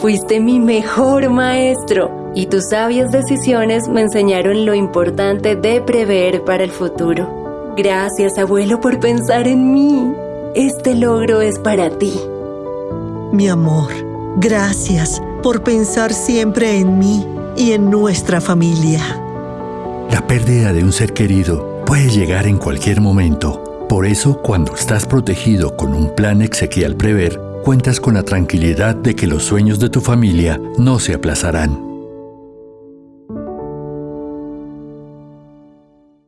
Fuiste mi mejor maestro y tus sabias decisiones me enseñaron lo importante de prever para el futuro. Gracias, abuelo, por pensar en mí. Este logro es para ti. Mi amor, gracias por pensar siempre en mí y en nuestra familia. La pérdida de un ser querido puede llegar en cualquier momento. Por eso, cuando estás protegido con un plan exequial prever, cuentas con la tranquilidad de que los sueños de tu familia no se aplazarán.